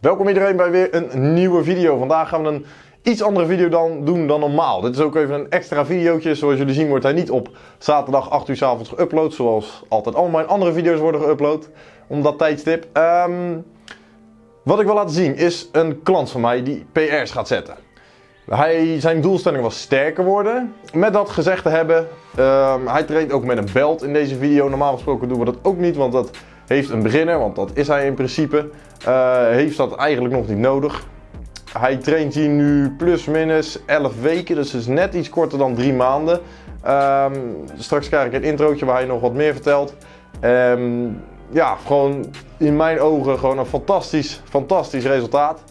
Welkom iedereen bij weer een nieuwe video. Vandaag gaan we een iets andere video dan doen dan normaal. Dit is ook even een extra videootje. Zoals jullie zien wordt hij niet op zaterdag 8 uur s avonds geüpload. Zoals altijd al mijn andere video's worden geüpload. Om dat tijdstip. Ehm, wat ik wil laten zien is een klant van mij die PR's gaat zetten. Hij, zijn doelstelling was sterker worden. Met dat gezegd te hebben, ehm, hij traint ook met een belt in deze video. Normaal gesproken doen we dat ook niet, want dat heeft een beginner, want dat is hij in principe. Uh, heeft dat eigenlijk nog niet nodig. Hij traint hier nu plus minus 11 weken, dus is net iets korter dan 3 maanden. Um, straks krijg ik een introotje waar hij nog wat meer vertelt. Um, ja, gewoon in mijn ogen gewoon een fantastisch, fantastisch resultaat.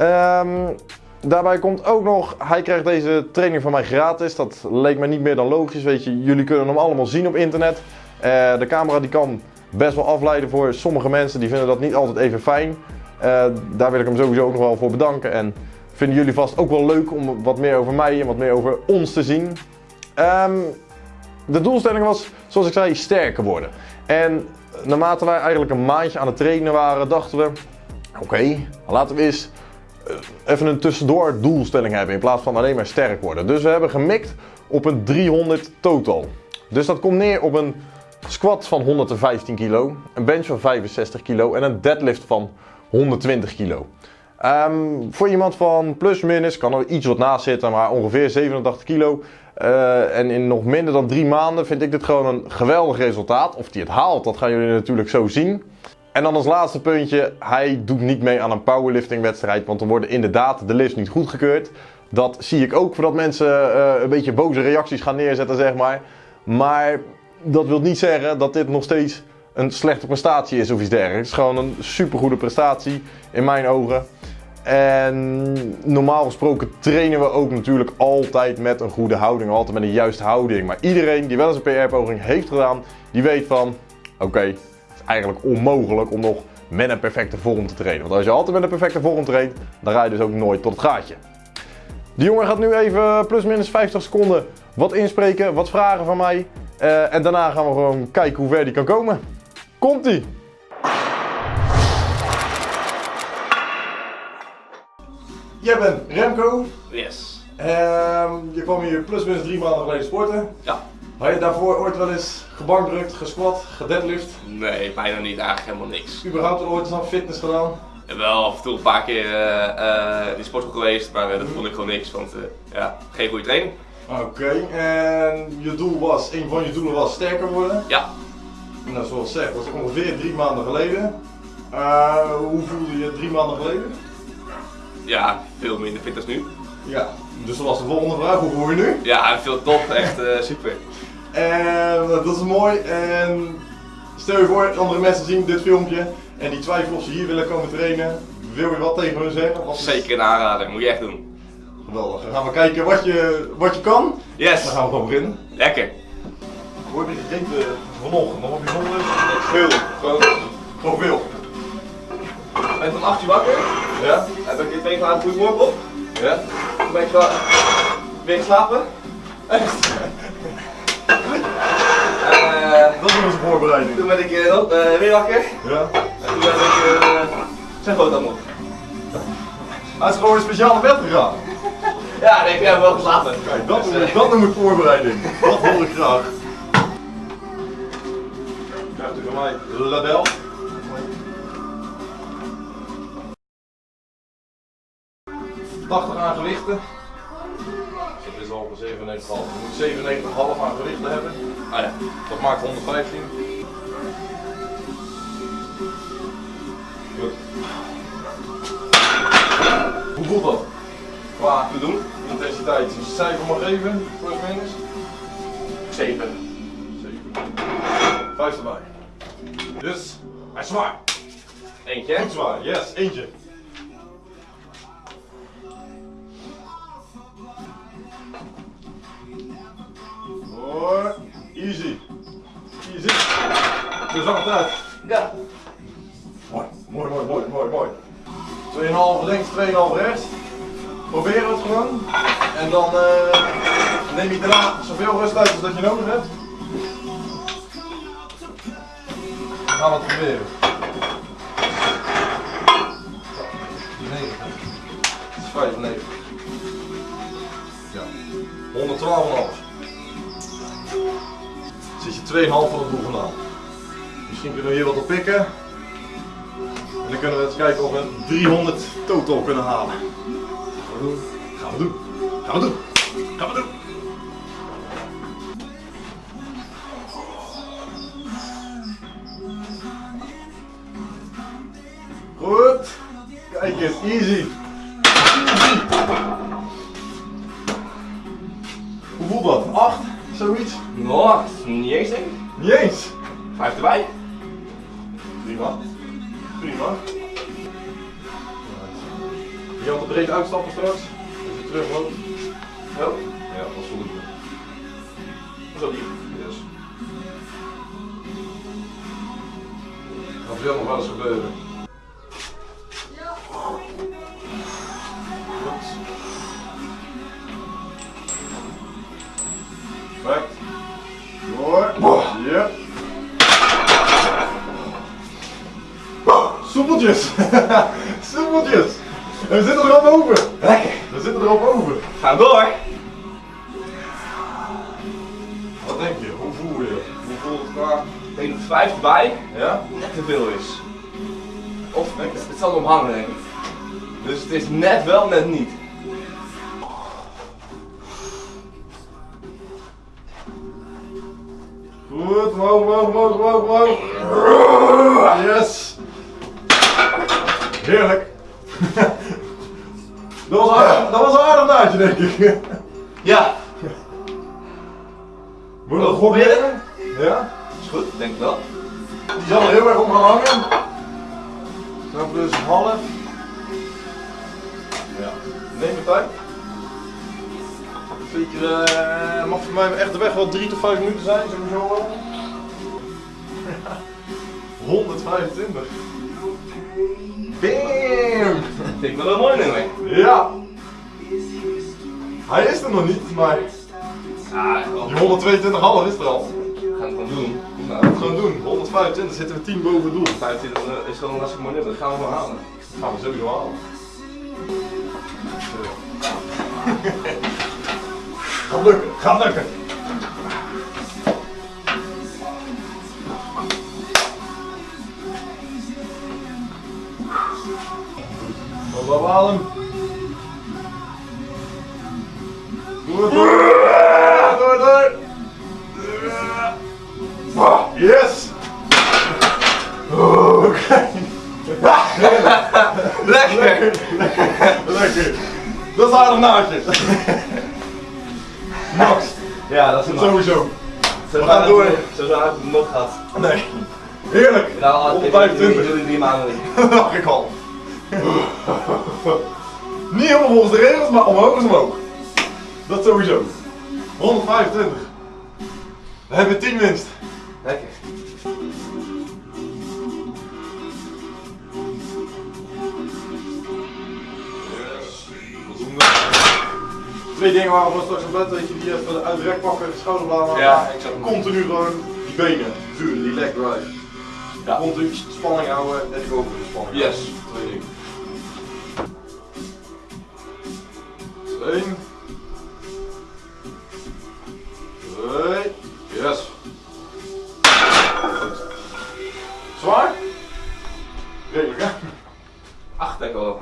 Um, daarbij komt ook nog, hij krijgt deze training van mij gratis. Dat leek me niet meer dan logisch, weet je. Jullie kunnen hem allemaal zien op internet. Uh, de camera die kan best wel afleiden voor sommige mensen. Die vinden dat niet altijd even fijn. Uh, daar wil ik hem sowieso ook nog wel voor bedanken. En vinden jullie vast ook wel leuk om wat meer over mij en wat meer over ons te zien. Um, de doelstelling was, zoals ik zei, sterker worden. En naarmate wij eigenlijk een maandje aan het trainen waren, dachten we... Oké, laten we eens eh, even een tussendoor doelstelling hebben in plaats van alleen maar sterk worden. Dus we hebben gemikt op een 300 total. Dus dat komt neer op een squat van 115 kilo, een bench van 65 kilo en een deadlift van 120 kilo. Um, voor iemand van plus minus kan er iets wat naast zitten, maar ongeveer 87 kilo. Uh, en in nog minder dan drie maanden vind ik dit gewoon een geweldig resultaat. Of hij het haalt, dat gaan jullie natuurlijk zo zien. En dan als laatste puntje, hij doet niet mee aan een powerlifting wedstrijd, want dan worden inderdaad de lifts niet goedgekeurd. Dat zie ik ook voordat mensen uh, een beetje boze reacties gaan neerzetten, zeg maar. Maar dat wil niet zeggen dat dit nog steeds een slechte prestatie is of iets dergelijks. Het is gewoon een supergoede prestatie in mijn ogen. En normaal gesproken trainen we ook natuurlijk altijd met een goede houding, altijd met een juiste houding. Maar iedereen die wel eens een PR-poging heeft gedaan, die weet van, oké, het is eigenlijk onmogelijk om nog met een perfecte vorm te trainen. Want als je altijd met een perfecte vorm traint, dan ga je dus ook nooit tot het gaatje. Die jongen gaat nu even plus minus 50 seconden wat inspreken, wat vragen van mij. Uh, en daarna gaan we gewoon kijken hoe ver die kan komen. Komt-ie! Jij bent Remco. Yes. Um, je kwam hier plus minus drie maanden geleden sporten. Ja. Had je daarvoor ooit wel eens gebankdrukt, gesquat, gedeadlift? Nee, bijna niet. Eigenlijk helemaal niks. Überhaupt ooit eens aan fitness gedaan? Ja, wel af en toe een paar keer uh, uh, die sportschool geweest, maar uh, dat vond ik gewoon niks, want ja, geen goede training. Oké, okay. en je doel was, een van je doelen was sterker worden? Ja. Nou, zoals gezegd, dat was ongeveer drie maanden geleden. hoe voelde je drie maanden geleden? Ja, veel minder fit als nu. Ja, dus dat was de volgende vraag. Hoe voel je nu? Ja, veel top. Echt uh, super. En dat is mooi. En stel je voor, andere mensen zien dit filmpje en die twijfelen of ze hier willen komen trainen. Wil je wat tegen hun zeggen? Zeker een aanrader, moet je echt doen. Geweldig. Dan gaan we kijken wat je, wat je kan. Yes. Dan gaan we gewoon beginnen. Lekker. Hoe heb je gegeten vanochtend? Nog wat bijzonder? Veel. Gewoon, gewoon veel. Ik ben van 8 uur wakker. Ja. Heb ik in twee graden goedemorgen op. Ja. Toen ben ik weer slapen. Echt? Uh, dat is onze voorbereiding. Toen ben ik uh, uh, weer wakker. Ja. En toen ben ik uh, zijn groot aan Hij is gewoon een speciale bed gegaan. Ja, ik heb wel geslapen. Kijk, dat, noem ik, dat noem ik voorbereiding. Dat hoor ik graag. Krijgt u van mij label. 80 aan gewichten. Dat is al 97,5. Je moet 97,5 aan gewichten hebben. Ah ja. Dat maakt 115. Goed. Hoe voelt dat? Qua te doen. Intensiteit. Een cijfer mag geven, plus minus? 7. 7. Vijf erbij. Dus, hij is zwaar. Eentje. Goed zwaar, yes, eentje. Hoor, easy. Easy. Zo zag het uit. Ja. Mooi, mooi, mooi, mooi, mooi, mooi. 2,5 links, 2,5 rechts. Proberen we het gewoon. En dan uh, neem je daarna zoveel rust uit als dat je nodig hebt. Dan gaan we het proberen. 195. Ja. 112,5. Zit je 2,5 van het doel vandaan. Misschien kunnen we hier wat op pikken. En dan kunnen we eens kijken of we een 300 total kunnen halen. Gaan we doen. Gaan we doen. Gaan we doen. Goed. Kijk eens, easy. Easy. Hoe voelt dat? 8? Zoiets? Nou, niet eens denk ik. Niet eens. Vijf erbij. Breed uitstappen straks. Als je terugloopt. Oh, Ja, dat is dat is ook lief. Yes. Gaat veel nog wel eens gebeuren. We zitten er boven. Gaan we door. Wat denk je? Hoe voel je? Hoe voelt het qua? Ik denk dat vijf erbij Ja? net te veel is. Of het zal om hangen denk ik. Dus het is net wel, net niet. Goed, omhoog, omhoog, omhoog, omhoog, omhoog. Yes. Heerlijk. Dat was, aardig, dat was een aardig naadje, denk ik. Ja, Moet goed proberen? Ja? is goed, denk ik wel. Die zal er heel erg om gaan hangen. Dan plus half. Ja. Neem je tijd. Zeker, eh, mag voor mij echt de weg wel 3 tot 5 minuten zijn, sowieso wel. 125. Bam! Vind ik wel een mooi nummer. Ja. Hij is er nog niet, maar Ja, die 122,5 is er al. we gaan het gewoon doen. We gaan het gewoon doen. 125 zitten we 10 boven het doel. 25 is gewoon een hartstikke mooi nummer, dat gaan we wel halen. Dat gaan we sowieso halen. Gaat lukken, gaat lukken. Adem. Door, door. Door, door. Yes! Oké. Lekker! Lekker. Dat is aardig naadje. Max. Ja, dat is een Sowieso. We gaan door. Zo zou ik het nog gehad. Nee. Heerlijk. Nou, al 125. Jullie drie maanden niet. Dat ik al. Niet helemaal volgens de regels, maar omhoog is omhoog. Dat sowieso. 125. We hebben 10 winst. Lekker. Twee dingen waren we straks aan bed, weet je, die even uit de rek pakken, schouderbladen Ja, ik. Continu gewoon die benen, vuren, die leg drive. Ja. Continu spanning houden en de spanning Yes. Één. Twee. Yes. Zwaar? Redelijk hè? Acht wel.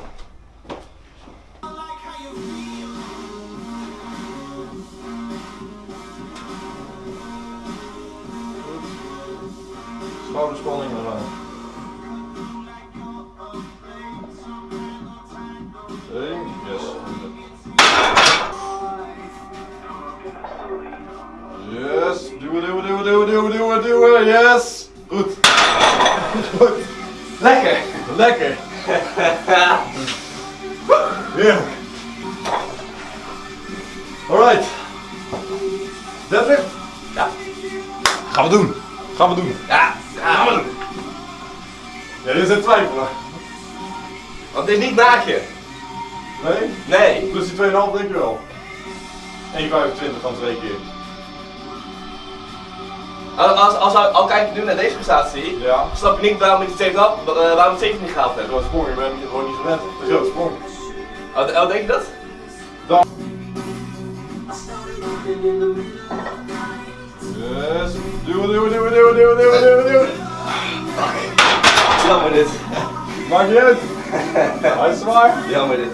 Duwen, duwen, duwen, duwen, yes! Goed. Goed. Lekker! Lekker. Heerlijk. Alright. Deadlift? Ja. Gaan we doen. Gaan we doen. Ja, gaan we doen. Ja, dit is een twijfelen. Want het is niet naakje. Nee? Nee. Plus die 2,5 denk je wel. 1,25 van twee keer. Als, als, als, al kijk je nu naar deze prestatie, Ja. snap je niet waarom ik het 7 had, uh, waarom ik het 7 niet gehaald heb. Door sprong, je bent gewoon niet gewend. Een grote sprong. Oh, oh, denk je dat? Yes. Duwen, duwen, duwen, duwen, duwen, duwen, duwen, duwen. Jammer dit. Maakt niet uit. Hij is zwaar. Jammer dit.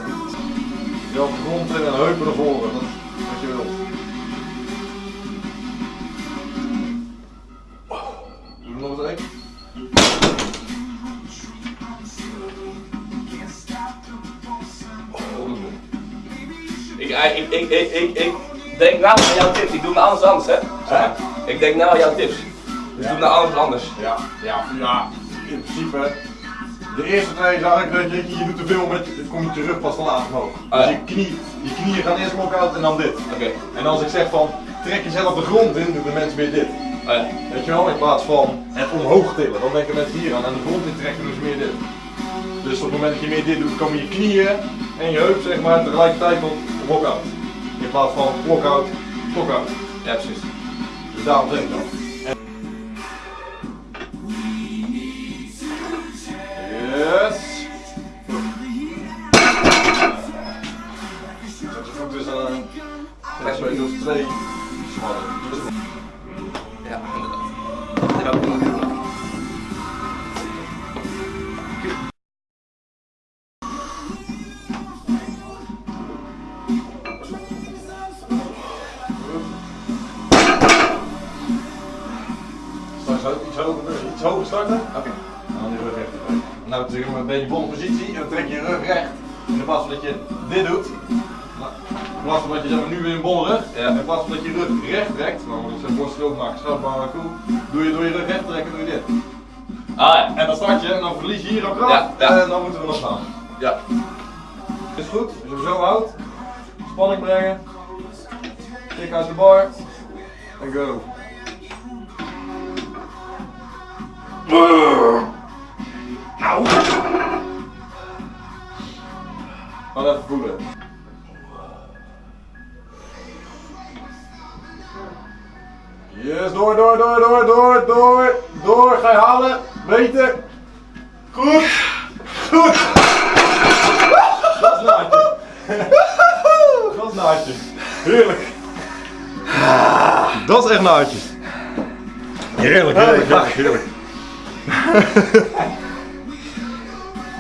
Je grond en heupen naar voren. Ik, ik, ik, ik, ik, ik denk nou aan jouw tips. Ik doe het anders anders, hè? Hè? Ik denk nou aan jouw tips. Dus doe het nou anders. Ja, ja, ja. In principe. De eerste twee zag ik dat je, je doet te veel met, het komt je rug pas te laat omhoog. Ah, Dus ja. je, knie, je knieën gaan eerst lock-out en dan dit. Oké. En als ik zeg van, trek jezelf de grond in, doen de mensen weer dit. Oh ja. Weet je wel, in plaats van het omhoog tillen. Dan denken mensen hier aan en de grond in trekken doen ze meer dit. Dus op het moment dat je meer dit doet, komen je knieën en je heup zeg maar tegelijkertijd tot lock-out. In plaats van lock-out, lock-out. Ja, precies. Dus daarom zeg ik dat. Yes. Zet je voet tussen een. Rechts bij dus twee. Ja, inderdaad. Ook Nou, zeg maar een beetje volle positie en dan trek je je rug recht. In plaats van dat je dit doet. In plaats van dat je zeg maar, nu weer een bolle rug. Ja. In plaats van dat je rug recht trekt. Nou, dat zijn borst ook maken, schouder cool. Doe je door je rug recht trekken, doe je dit. Ah ja. En dan start je en dan verlies je hier al kracht. Ja, ja. En dan moeten we nog gaan. Ja. Is goed, hem zo houdt. Spanning brengen. Tik uit de bar. En go. Dat is echt naadje. Heerlijk, heerlijk, heerlijk, heerlijk.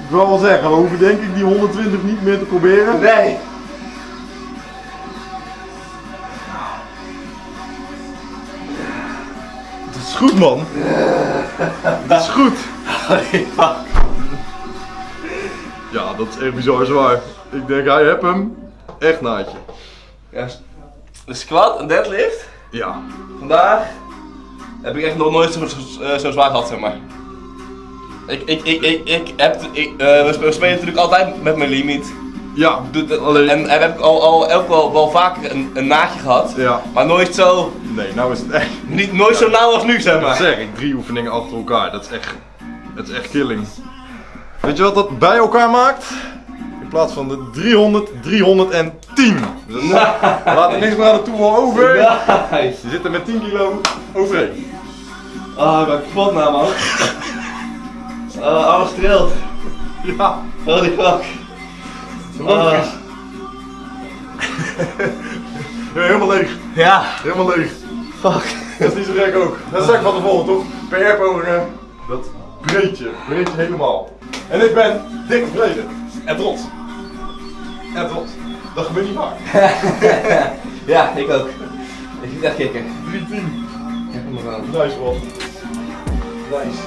Ik wil wel zeggen, we hoeven denk ik die 120 niet meer te proberen. Nee. Dat is goed man. Dat is goed. Ja, dat is echt bizar zwaar. Ik denk, hij heb hem. Echt naadje. Ja. De squat en deadlift. Ja. Vandaag heb ik echt nog nooit zo, zo, eh, zo zwaar gehad, zeg maar. Ik, ik, ik, ik, ik heb, ik, eh, we spe- we spelen natuurlijk altijd met mijn limiet. Ja, Alleen- En, en heb ik al, al, ook wel, wel vaker een, een naadje gehad. Ja. Maar nooit zo, Nee, nou is het echt. niet, nooit zo nauw als nu, zeg Dat maar. zeg ik, drie oefeningen achter elkaar. Dat is echt. Dat is echt killing. Weet je wat dat bij elkaar maakt? In plaats van de 300, 310. Dus we laten niks meer aan de toeval over. Nice. Je zit er met 10 kilo overheen. Ah, ik ben kapot nou, man. Ah, alles trilt. Ja, Holy fuck. Ja, helemaal leeg. Ja, Helemaal leeg. fuck. Dat is niet zo gek ook. Dat zeg ik van tevoren toch? PR-pogingen, dat breed je. Breed je helemaal. En ik ben dik tevreden. En trots. En trots. Dat gebeurt niet vaak. Ja, ik ook. Ik vind het echt kicken. 310. Ik heb hem er wel. Nice man. Nice.